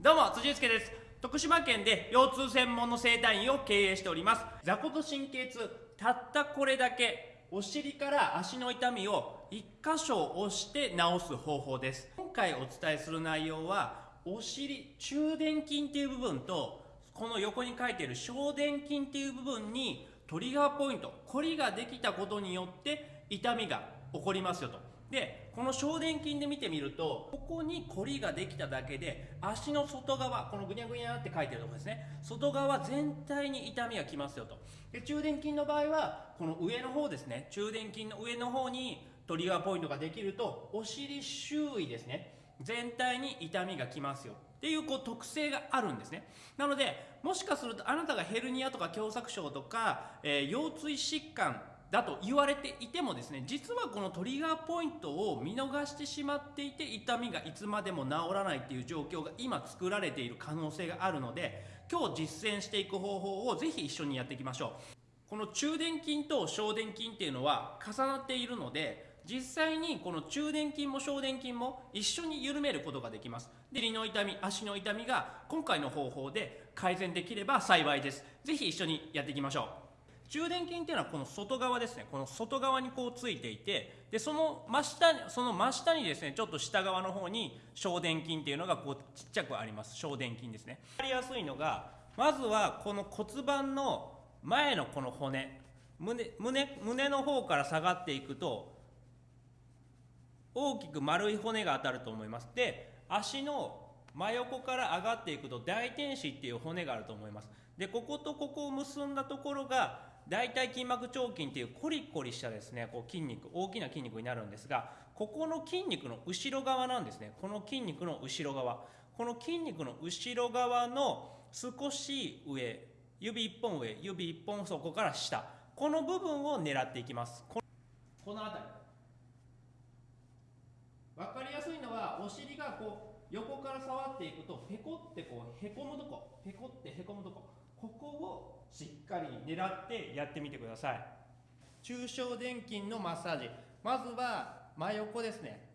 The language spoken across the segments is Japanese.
どうも辻介です。徳島県で腰痛専門の整体院を経営しております。座骨神経痛たったこれだけお尻から足の痛みを1箇所押して治す方法です。今回お伝えする内容はお尻中殿筋っていう部分とこの横に書いている小殿筋っていう部分にトリガーポイントこりができたことによって痛みが起こりますよと。でこの小殿筋で見てみるとここにコリができただけで足の外側このぐにゃぐにゃって書いてるとこですね。外側全体に痛みがきますよと。で中殿筋の場合はこの上の方ですね。中殿筋の上の方にトリガーポイントができるとお尻周囲ですね。全体に痛みがきますよ。っていうこう特性があるんですね。なのでもしかするとあなたがヘルニアとか狭窄症とか、えー、腰椎疾患だと言われていてもですね実はこのトリガーポイントを見逃してしまっていて痛みがいつまでも治らないっていう状況が今作られている可能性があるので今日実践していく方法をぜひ一緒にやっていきましょう。この中殿筋と小殿筋っていうのは重なっているので実際にこの中殿筋も小殿筋も一緒に緩めることができます。で尻の痛み足の痛みが今回の方法で改善できれば幸いです。ぜひ一緒にやっていきましょう。中殿筋っていうのはこの外側ですね。この外側にこうついていてでその真下にその真下にですねちょっと下側の方に小殿筋っていうのがこうちっちゃくあります。小殿筋ですね。分かりやすいのがまずはこの骨盤の前のこの骨。胸胸胸の方から下がっていくと大きく丸い骨が当たると思います。で足の真横から上がっていくと大天使っていう骨があると思います。でこことここを結んだところが大腿筋膜腸筋っていうコリコリしたですねこう筋肉大きな筋肉になるんですがここの筋肉の後ろ側なんですね。この筋肉の後ろ側。この筋肉の後ろ側の少し上指1本上指1本そこから下。この部分を狙っていきます。この辺り。分かりやすいのはお尻がこう横から触っていくとペコってこうへこむとこ。ペコってへこむとこ。ここをしっかり狙ってやってみてください。中小電筋のマッサージ。まずは真横ですね。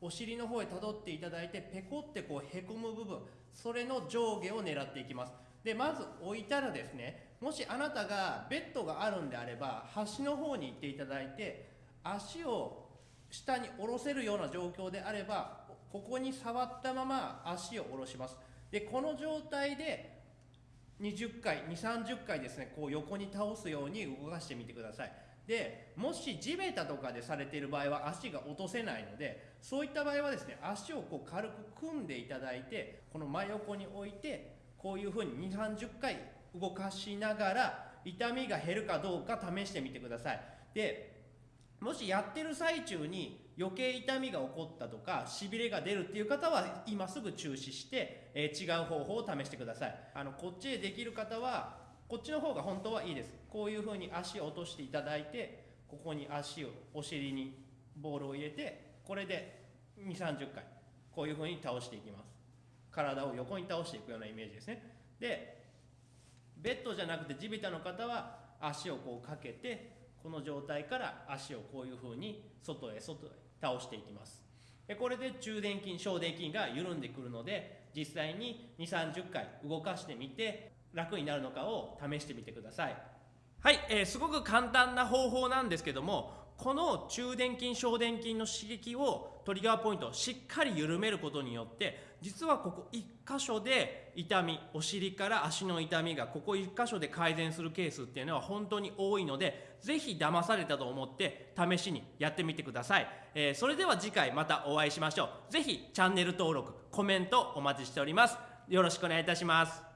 お尻の方へたどっていただいてペコってこうへこむ部分。それの上下を狙っていきます。でまず置いたらですねもしあなたがベッドがあるんであれば端の方に行っていただいて足を下に下ろせるような状況であればここに触ったまま足を下ろします。でこの状態で20回2 3 0回ですねこう横に倒すように動かしてみてください。でもし地べたとかでされている場合は足が落とせないのでそういった場合はですね足をこう軽く組んでいただいてこの真横に置いてこういうふうに2 3 0回動かしながら痛みが減るかどうか試してみてください。でもしやってる最中に余計痛みが起こったとかしびれが出るっていう方は今すぐ中止して、えー、違う方法を試してください。あのこっちへできる方はこっちの方が本当はいいです。こういう風に足を落としていただいてここに足をお尻にボールを入れてこれで2 3 0回こういう風に倒していきます。体を横に倒していくようなイメージですね。でベッドじゃなくて地べたの方は足をこうかけてこの状態から足をこういうふうに外へ外へ倒していきます。でこれで中殿筋小殿筋が緩んでくるので実際に2 3 0回動かしてみて楽になるのかを試してみてください。はい、えー、すごく簡単な方法なんですけどもこの中殿筋小殿筋の刺激をトリガーポイントをしっかり緩めることによって実はここ1箇所で痛みお尻から足の痛みがここ1箇所で改善するケースっていうのは本当に多いので是非騙されたと思って試しにやってみてください、えー、それでは次回またお会いしましょう。是非チャンネル登録コメントお待ちしております。よろしくお願いいたします。